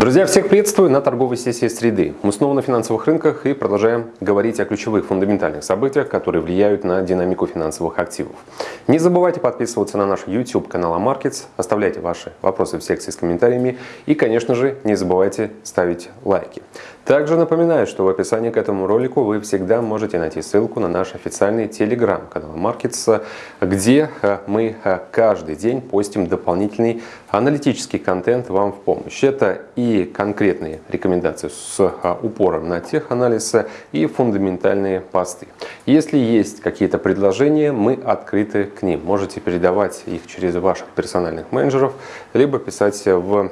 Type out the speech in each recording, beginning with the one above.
Друзья, всех приветствую на торговой сессии среды. Мы снова на финансовых рынках и продолжаем говорить о ключевых фундаментальных событиях, которые влияют на динамику финансовых активов. Не забывайте подписываться на наш YouTube канал Markets, оставляйте ваши вопросы в секции с комментариями и, конечно же, не забывайте ставить лайки. Также напоминаю, что в описании к этому ролику вы всегда можете найти ссылку на наш официальный телеграм-канал Markets, где э, мы э, каждый день постим дополнительный аналитический контент вам в помощь. Это и конкретные рекомендации с э, упором на теханализ и фундаментальные посты. Если есть какие-то предложения, мы открыты к ним. Можете передавать их через ваших персональных менеджеров, либо писать в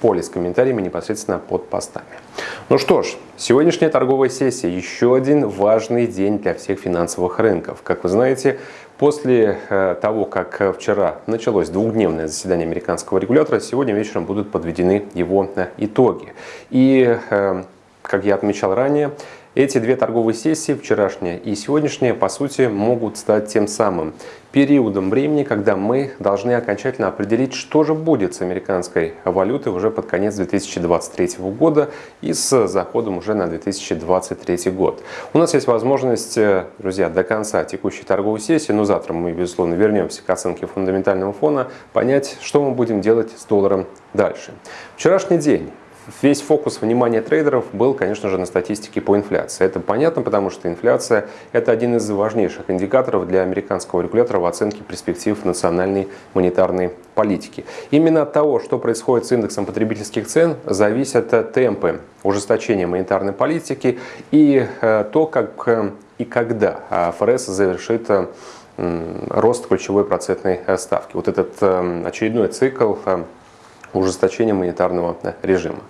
поле с комментариями непосредственно под постами. Ну что ж, сегодняшняя торговая сессия еще один важный день для всех финансовых рынков. Как вы знаете, после э, того, как вчера началось двухдневное заседание американского регулятора, сегодня вечером будут подведены его э, итоги. И, э, как я отмечал ранее, эти две торговые сессии, вчерашняя и сегодняшняя, по сути, могут стать тем самым периодом времени, когда мы должны окончательно определить, что же будет с американской валютой уже под конец 2023 года и с заходом уже на 2023 год. У нас есть возможность, э, друзья, до конца текущей торговой сессии, но завтра мы, безусловно, вернемся к оценке фундаментального фона, понять, что мы будем делать с долларом дальше. Вчерашний день весь фокус внимания трейдеров был, конечно же, на статистике по инфляции. Это понятно, потому что инфляция – это один из важнейших индикаторов для американского регулятора в оценке перспектив национальной монетарной политики. Именно от того, что происходит с индексом потребительских цен, зависят темпы ужесточения монетарной политики и э, то, как э, и когда э, ФРС завершит рост ключевой процентной ставки. Вот этот очередной цикл ужесточения монетарного режима.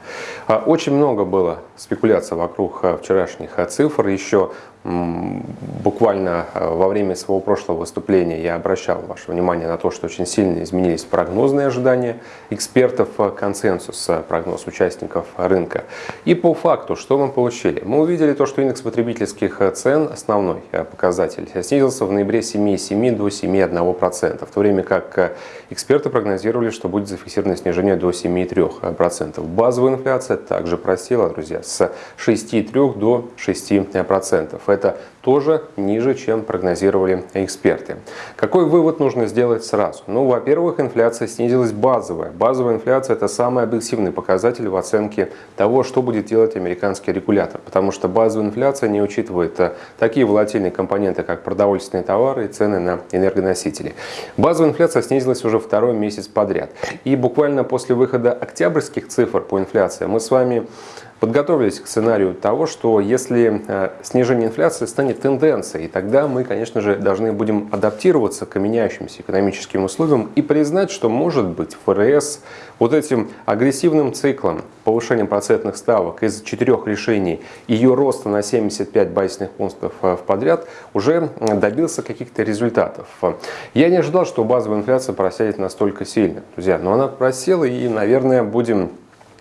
А, очень много было спекуляций вокруг а, вчерашних а, цифр. Еще буквально во время своего прошлого выступления я обращал ваше внимание на то, что очень сильно изменились прогнозные ожидания экспертов, консенсус, прогноз участников рынка. И по факту, что мы получили? Мы увидели то, что индекс потребительских цен, основной показатель, снизился в ноябре 7,7 до 7,1%, в то время как эксперты прогнозировали, что будет зафиксировано снижение до 7,3%. Базовая инфляция также просела, друзья, с 6,3 до 6%. Это тоже ниже, чем прогнозировали эксперты. Какой вывод нужно сделать сразу? Ну, во-первых, инфляция снизилась базовая. Базовая инфляция – это самый объективный показатель в оценке того, что будет делать американский регулятор, потому что базовая инфляция не учитывает э, такие волатильные компоненты, как продовольственные товары и цены на энергоносители. Базовая инфляция снизилась уже второй месяц подряд. И буквально после выхода октябрьских цифр по инфляции мы с вами подготовились к сценарию того, что если э, снижение инфляции станет тенденцией, тогда мы, конечно же, должны будем адаптироваться к меняющимся экономическим условиям и признать, что, может быть, ФРС вот этим агрессивным циклом повышения процентных ставок из четырех решений ее роста на 75 базисных пунктов э, в подряд уже добился каких-то результатов. Я не ожидал, что базовая инфляция просядет настолько сильно, друзья, но она просела и, наверное, будем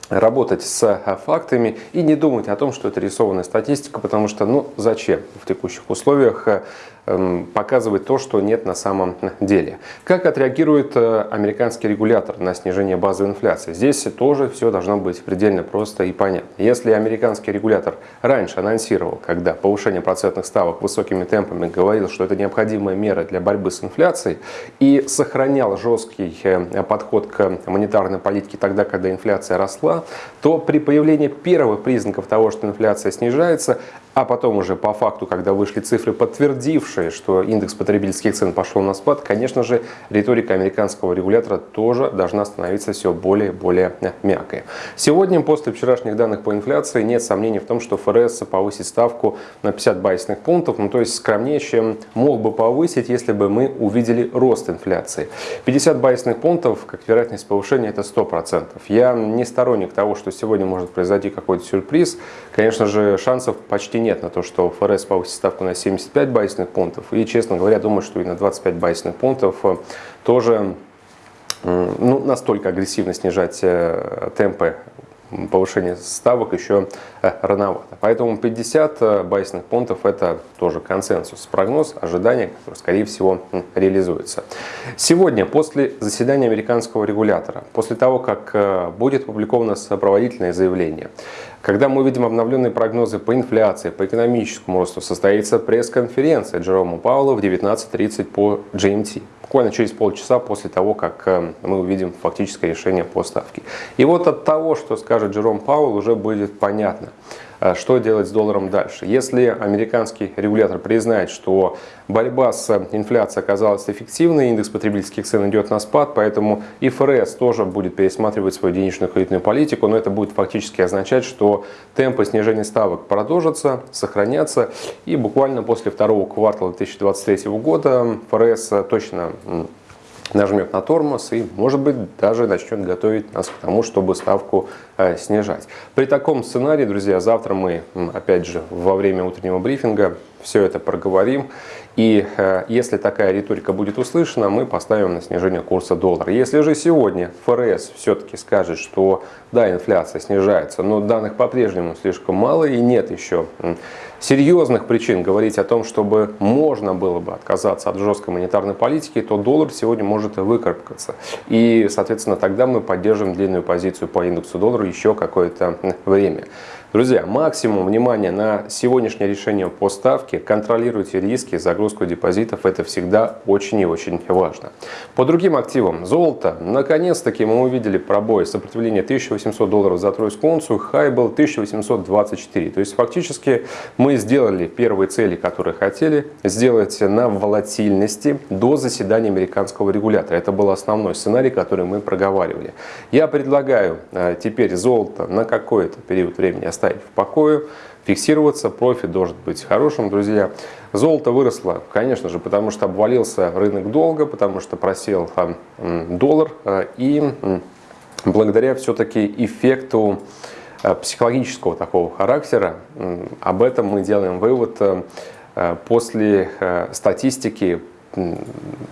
работать с э, фактами и не думать о том, что это рисованная статистика, потому что, ну, зачем в текущих условиях Эм, показывает то, что нет на самом деле. Как отреагирует э, американский регулятор на снижение базовой инфляции? Здесь тоже все должно быть предельно просто и понятно. Если американский регулятор раньше анонсировал, когда повышение процентных ставок высокими темпами говорил, что это необходимая мера для борьбы с инфляцией и сохранял жесткий э, подход к монетарной политике тогда, когда инфляция росла, то при появлении первых признаков того, что инфляция снижается, а потом уже по факту, когда вышли цифры, подтвердившие, что индекс потребительских цен пошел на спад, конечно же, риторика американского регулятора тоже должна становиться все более и более мягкой. Сегодня, после вчерашних данных по инфляции, нет сомнений в том, что ФРС повысит ставку на 50 базисных пунктов, ну то есть скромнее, чем мог бы повысить, если бы мы увидели рост инфляции. 50 базисных пунктов, как вероятность повышения, это 100%. Я не сторонник того, что сегодня может произойти какой-то сюрприз. Конечно же, шансов почти нет на то, что ФРС повысит ставку на 75 базисных пунктов. И, честно говоря, думаю, что и на 25 базисных пунктов э, тоже ну, настолько агрессивно снижать э, темпы повышение ставок еще э, рановато. Поэтому 50 э, базисных пунктов это тоже консенсус, прогноз, ожидание, которое скорее всего реализуется. Сегодня, после заседания американского регулятора, после того, как э, будет опубликовано сопроводительное заявление, когда мы увидим обновленные прогнозы по инфляции, по экономическому росту, состоится пресс-конференция Джерома Паула в 19.30 по GMT буквально через полчаса после того, как э, мы увидим фактическое решение по ставке. И вот от того, что скажет Джером Пауэлл, уже будет понятно – что делать с долларом дальше? Если американский регулятор признает, что борьба с инфляцией оказалась эффективной, индекс потребительских цен идет на спад, поэтому и ФРС тоже будет пересматривать свою денежную кредитную политику, но это будет фактически означать, что темпы снижения ставок продолжатся, сохранятся, и буквально после второго квартала 2023 года ФРС точно нажмет на тормоз и, может быть, даже начнет готовить нас к тому, чтобы ставку э, снижать. При таком сценарии, друзья, завтра мы, опять же, во время утреннего брифинга все это проговорим. И э, если такая риторика будет услышана, мы поставим на снижение курса доллара. Если же сегодня ФРС все-таки скажет, что да, инфляция снижается, но данных по-прежнему слишком мало и нет еще серьезных причин говорить о том, чтобы можно было бы отказаться от жесткой монетарной политики, то доллар сегодня может выкарабкаться. И, соответственно, тогда мы поддержим длинную позицию по индексу доллара еще какое-то время. Друзья, максимум внимания на сегодняшнее решение по ставке. Контролируйте риски, загрузку депозитов. Это всегда очень и очень важно. По другим активам. Золото. Наконец-таки мы увидели пробой сопротивления 1800 долларов за тройскую унцию. Хай был 1824. То есть фактически мы сделали первые цели, которые хотели сделать на волатильности до заседания американского регулятора. Это был основной сценарий, который мы проговаривали. Я предлагаю э, теперь золото на какой-то период времени оставить в покое, фиксироваться, профит должен быть хорошим, друзья. Золото выросло, конечно же, потому что обвалился рынок долга, потому что просел доллар, э, и благодаря все-таки эффекту э, психологического такого характера, об этом мы делаем вывод э, после статистики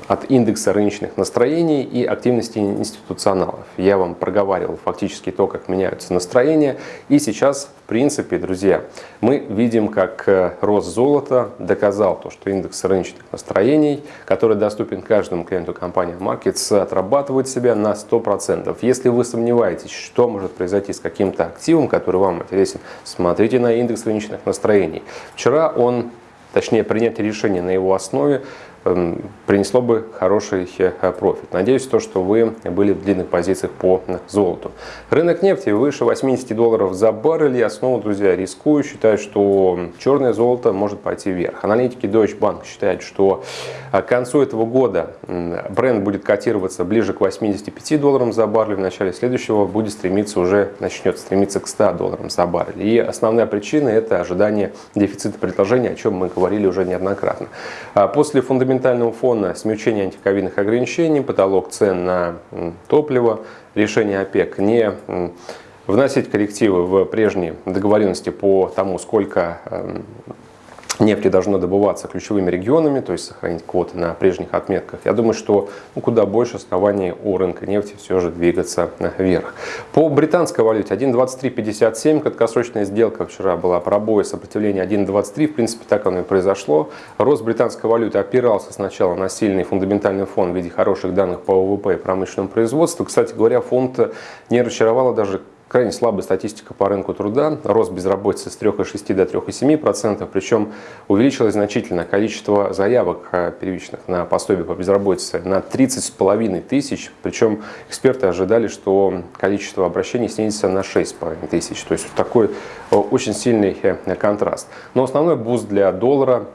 от индекса рыночных настроений и активности институционалов. Я вам проговаривал фактически то, как меняются настроения. И сейчас, в принципе, друзья, мы видим, как э, рост золота доказал то, что индекс рыночных настроений, который доступен каждому клиенту компании Markets, отрабатывает себя на 100%. Если вы сомневаетесь, что может произойти с каким-то активом, который вам интересен, смотрите на индекс рыночных настроений. Вчера он точнее принятие решения на его основе принесло бы хороший э, профит. Надеюсь, то, что вы были в длинных позициях по золоту. Рынок нефти выше 80 долларов за баррель. Я снова, друзья, рискую. Считаю, что черное золото может пойти вверх. Аналитики Deutsche Bank считают, что э, к концу этого года бренд будет котироваться ближе к 85 долларам за баррель. В начале следующего будет стремиться уже, начнет стремиться к 100 долларам за баррель. И основная причина это ожидание дефицита предложения, о чем мы говорили уже неоднократно. А после фундаментального фундаментального фона смягчение антиковидных ограничений, потолок цен на топливо, решение ОПЕК. Не вносить коррективы в прежние договоренности по тому, сколько нефти должно добываться ключевыми регионами, то есть сохранить квоты на прежних отметках. Я думаю, что ну, куда больше оснований у рынка нефти все же двигаться вверх. По британской валюте 1.2357, краткосрочная сделка вчера была пробой сопротивления 1.23, в принципе так оно и произошло. Рост британской валюты опирался сначала на сильный фундаментальный фон в виде хороших данных по ВВП и промышленному производству. Кстати говоря, фонд не разочаровало даже крайне слабая статистика по рынку труда. Рост безработицы с 3,6 до 3,7%, причем увеличилось значительно количество заявок э, первичных на пособие по безработице на 30,5 тысяч. Причем эксперты ожидали, что количество обращений снизится на 6,5 тысяч. То есть такой э, очень сильный э, контраст. Но основной буст для доллара,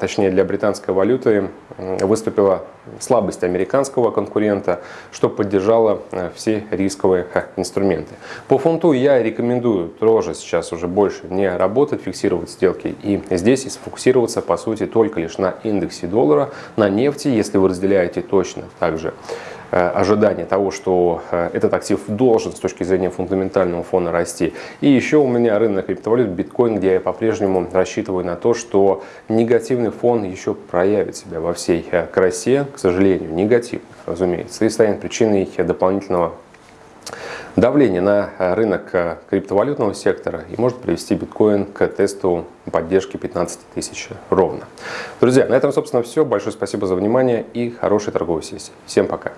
точнее для британской валюты, выступила слабость американского конкурента, что поддержало все рисковые инструменты. По фунту я рекомендую тоже сейчас уже больше не работать, фиксировать сделки и здесь сфокусироваться по сути только лишь на индексе доллара, на нефти, если вы разделяете точно также э, ожидание того, что э, этот актив должен с точки зрения фундаментального фона расти. И еще у меня рынок криптовалют биткоин, где я по-прежнему рассчитываю на то, что негативный фон еще проявит себя во всей э, красе, к сожалению, негативный, разумеется, и станет причиной дополнительного давление на рынок криптовалютного сектора и может привести биткоин к тесту поддержки 15 тысяч ровно. Друзья, на этом, собственно, все. Большое спасибо за внимание и хорошей торговой сессии. Всем пока.